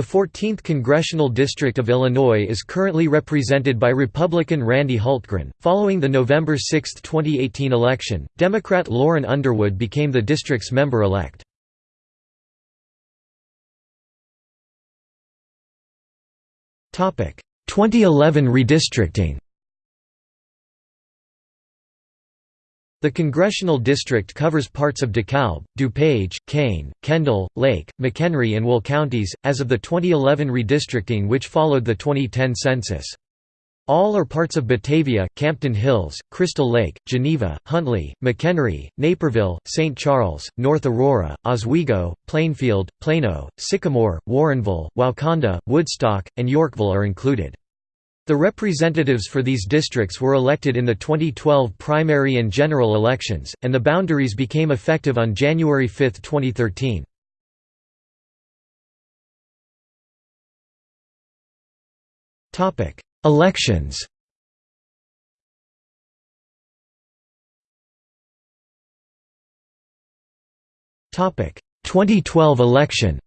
The 14th Congressional District of Illinois is currently represented by Republican Randy Hultgren. Following the November 6, 2018 election, Democrat Lauren Underwood became the district's member-elect. Topic: 2011 redistricting. The congressional district covers parts of DeKalb, DuPage, Kane, Kendall, Lake, McHenry and Will counties, as of the 2011 redistricting which followed the 2010 census. All or parts of Batavia, Campton Hills, Crystal Lake, Geneva, Huntley, McHenry, Naperville, St. Charles, North Aurora, Oswego, Plainfield, Plano, Sycamore, Warrenville, Wauconda, Woodstock, and Yorkville are included. The representatives for these districts were elected in the 2012 primary and general elections, and the boundaries became effective on January 5, 2013. Elections Topic 2012 election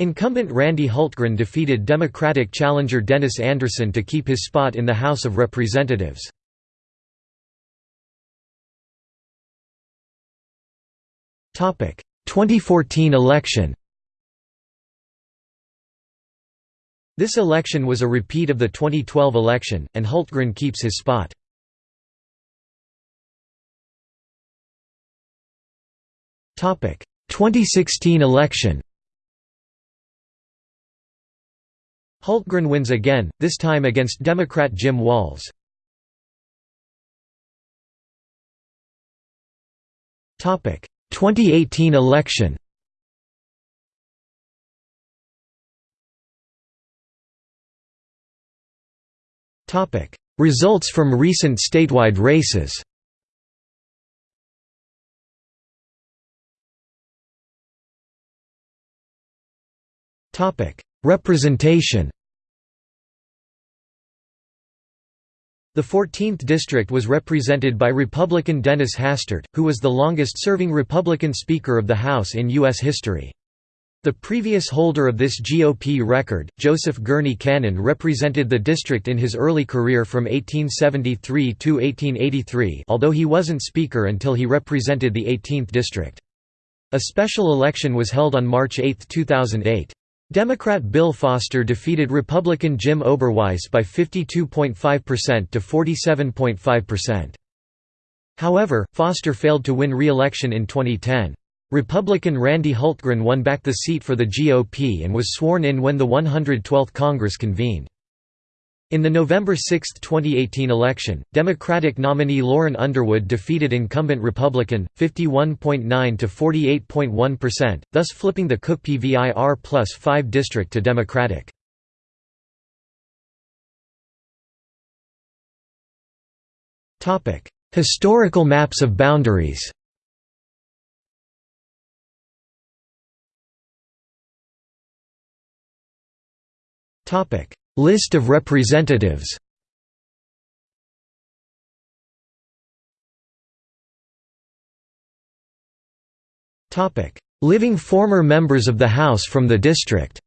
Incumbent Randy Hultgren defeated Democratic challenger Dennis Anderson to keep his spot in the House of Representatives. Topic 2014 election. This election was a repeat of the 2012 election, and Hultgren keeps his spot. Topic 2016 election. Hultgren wins again, this time against Democrat Jim Walz. Topic 2018 election. Topic Results from recent statewide races. Topic Representation The 14th district was represented by Republican Dennis Hastert, who was the longest-serving Republican Speaker of the House in U.S. history. The previous holder of this GOP record, Joseph Gurney Cannon represented the district in his early career from 1873 to 1883 although he wasn't Speaker until he represented the 18th district. A special election was held on March 8, 2008. Democrat Bill Foster defeated Republican Jim Oberweis by 52.5% to 47.5%. However, Foster failed to win re-election in 2010. Republican Randy Hultgren won back the seat for the GOP and was sworn in when the 112th Congress convened. In the November 6, 2018 election, Democratic nominee Lauren Underwood defeated incumbent Republican, 51.9 to 48.1%, thus flipping the Cook PVIR plus 5 district to Democratic. Historical maps of boundaries Topic List of representatives. Living former members of the House from the district.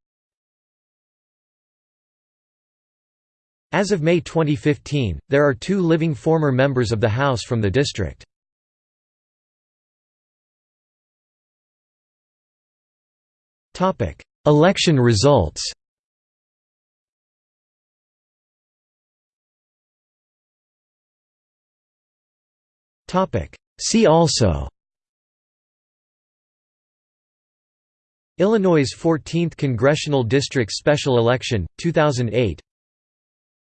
As of May 2015, there are two living former members of the House from the district. Election results See also. Illinois' 14th Congressional District Special Election, 2008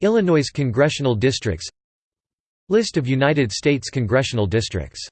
Illinois Congressional Districts. List of United States congressional districts